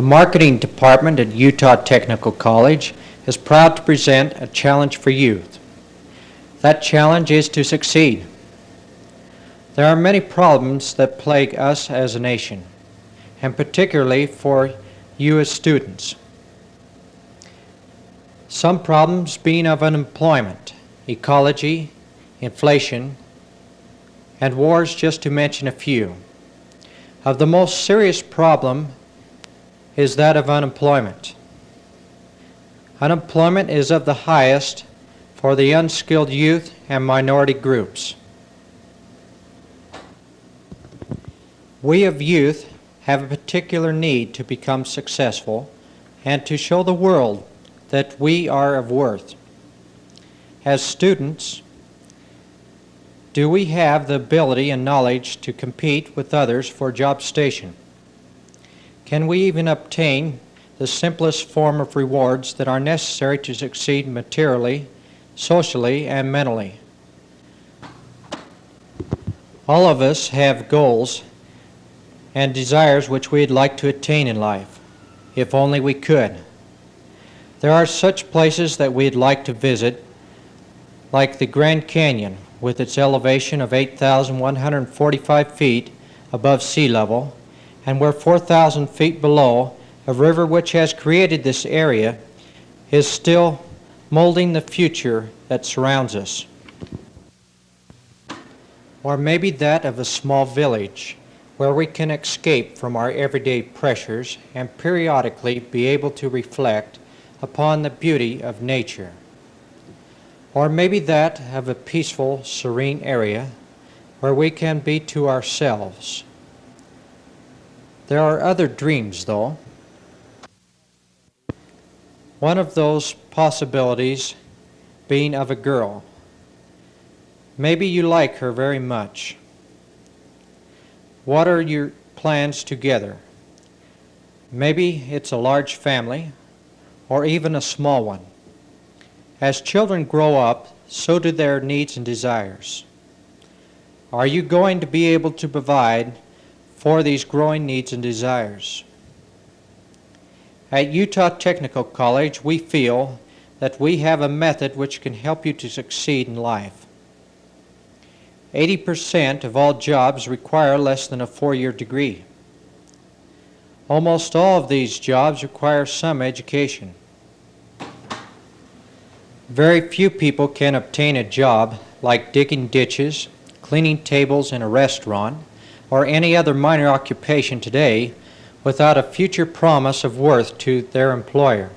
The marketing department at Utah Technical College is proud to present a challenge for youth. That challenge is to succeed. There are many problems that plague us as a nation, and particularly for you as students. Some problems being of unemployment, ecology, inflation, and wars, just to mention a few. Of the most serious problem is that of unemployment. Unemployment is of the highest for the unskilled youth and minority groups. We of youth have a particular need to become successful and to show the world that we are of worth. As students, do we have the ability and knowledge to compete with others for job station? Can we even obtain the simplest form of rewards that are necessary to succeed materially, socially, and mentally? All of us have goals and desires which we'd like to attain in life, if only we could. There are such places that we'd like to visit, like the Grand Canyon, with its elevation of 8,145 feet above sea level, and where 4,000 feet below, a river which has created this area is still molding the future that surrounds us. Or maybe that of a small village where we can escape from our everyday pressures and periodically be able to reflect upon the beauty of nature. Or maybe that of a peaceful, serene area where we can be to ourselves. There are other dreams, though. One of those possibilities being of a girl. Maybe you like her very much. What are your plans together? Maybe it's a large family or even a small one. As children grow up, so do their needs and desires. Are you going to be able to provide for these growing needs and desires? At Utah Technical College, we feel that we have a method which can help you to succeed in life. 80% of all jobs require less than a four-year degree. Almost all of these jobs require some education. Very few people can obtain a job like digging ditches, cleaning tables in a restaurant, or any other minor occupation today without a future promise of worth to their employer.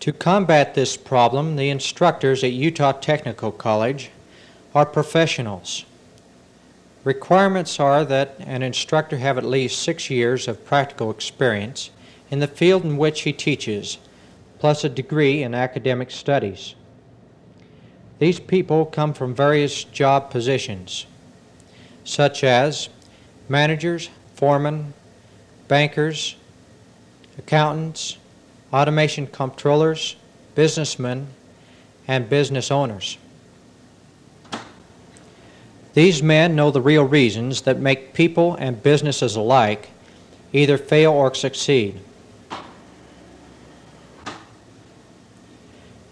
To combat this problem, the instructors at Utah Technical College are professionals. Requirements are that an instructor have at least six years of practical experience in the field in which he teaches plus a degree in academic studies. These people come from various job positions, such as managers, foremen, bankers, accountants, automation controllers, businessmen, and business owners. These men know the real reasons that make people and businesses alike either fail or succeed.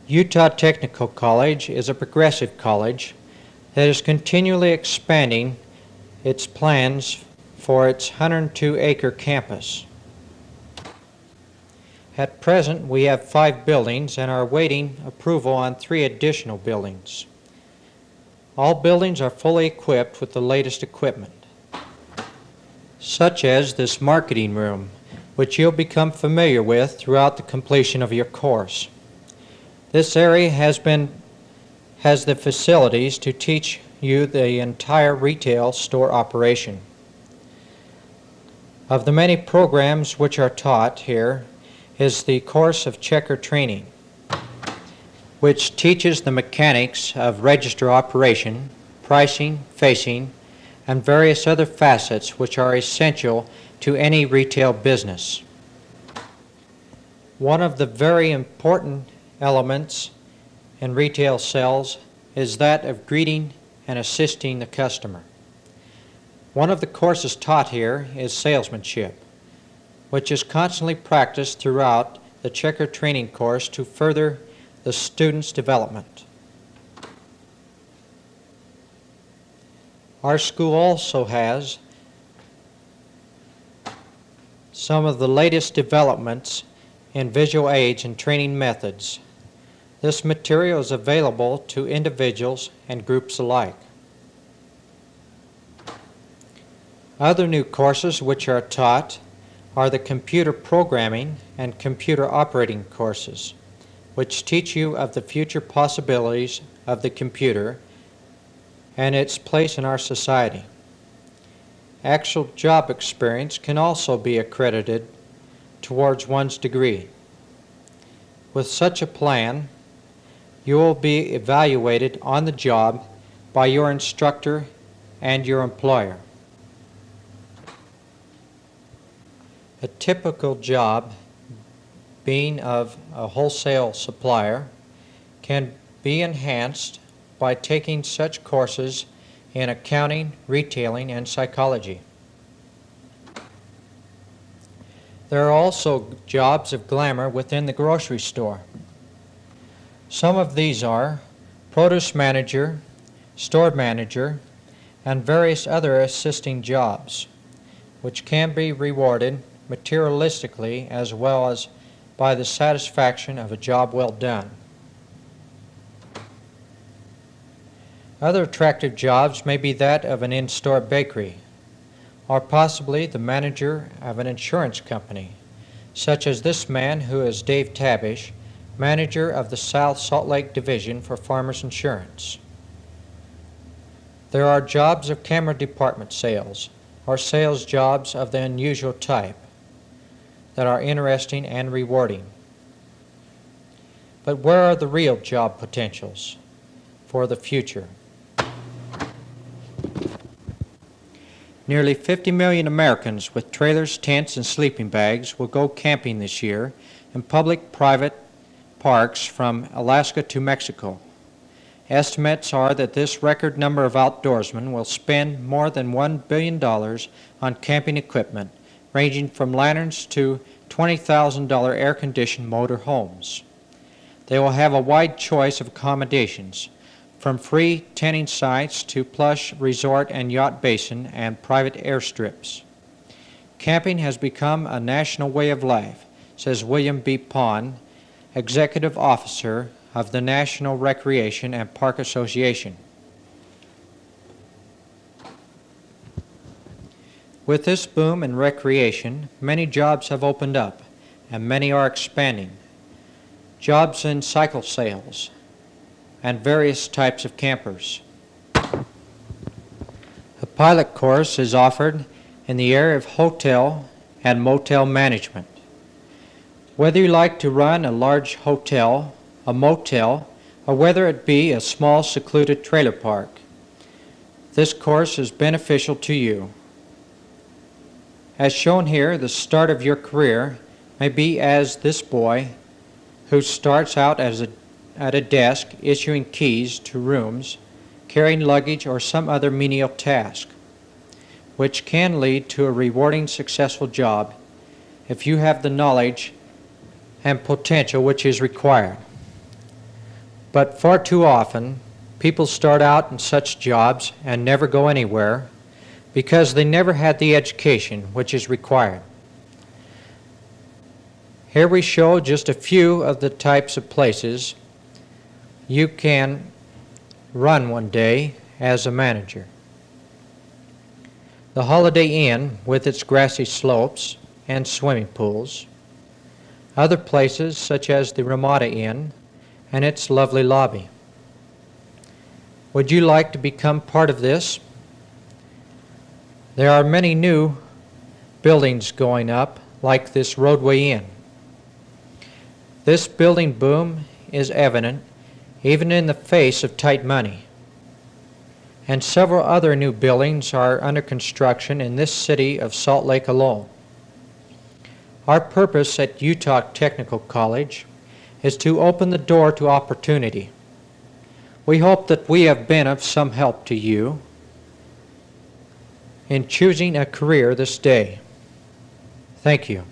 Utah Technical College is a progressive college that is continually expanding its plans for its 102-acre campus. At present, we have five buildings and are awaiting approval on three additional buildings. All buildings are fully equipped with the latest equipment, such as this marketing room, which you'll become familiar with throughout the completion of your course. This area has been has the facilities to teach you the entire retail store operation. Of the many programs which are taught here is the course of checker training, which teaches the mechanics of register operation, pricing, facing, and various other facets which are essential to any retail business. One of the very important elements in retail sales is that of greeting and assisting the customer. One of the courses taught here is salesmanship. which is constantly practiced throughout the checker training course to further the student's development. Our school also has some of the latest developments in visual aids and training methods. This material is available to individuals and groups alike. Other new courses which are taught are the computer programming and computer operating courses, which teach you of the future possibilities of the computer and its place in our society. Actual job experience can also be accredited towards one's degree. With such a plan, you will be evaluated on the job by your instructor and your employer. A typical job, being of a wholesale supplier, can be enhanced by taking such courses in accounting, retailing, and psychology. There are also jobs of glamour within the grocery store. Some of these are produce manager, store manager, and various other assisting jobs, which can be rewarded materialistically as well as by the satisfaction of a job well done. Other attractive jobs may be that of an in-store bakery, or possibly the manager of an insurance company, such as this man who is Dave Tabish, manager of the South Salt Lake Division for Farmers Insurance. There are jobs of camera department sales, or sales jobs of the unusual type, that are interesting and rewarding. But where are the real job potentials for the future? Nearly 50 million Americans with trailers, tents, and sleeping bags will go camping this year in public private parks from Alaska to Mexico. Estimates are that this record number of outdoorsmen will spend more than $1 billion on camping equipment ranging from lanterns to $20,000 air-conditioned motor homes. They will have a wide choice of accommodations, from free tenting sites to plush resort and yacht basin and private airstrips. Camping has become a national way of life, says William B. Pond, Executive Officer of the National Recreation and Park Association. With this boom in recreation, many jobs have opened up, and many are expanding. Jobs in cycle sales and various types of campers. A pilot course is offered in the area of hotel and motel management. Whether you like to run a large hotel, a motel, or whether it be a small secluded trailer park, this course is beneficial to you. As shown here, the start of your career may be as this boy who starts out as a, at a desk issuing keys to rooms, carrying luggage or some other menial task, which can lead to a rewarding successful job if you have the knowledge and potential which is required. But far too often, people start out in such jobs and never go anywhere because they never had the education which is required. Here we show just a few of the types of places you can run one day as a manager. The Holiday Inn with its grassy slopes and swimming pools. Other places such as the Ramada Inn and its lovely lobby. Would you like to become part of this? There are many new buildings going up, like this Rodeway Inn. This building boom is evident even in the face of tight money. And several other new buildings are under construction in this city of Salt Lake alone. Our purpose at Utah Technical College is to open the door to opportunity. We hope that we have been of some help to you in choosing a career this day. Thank you.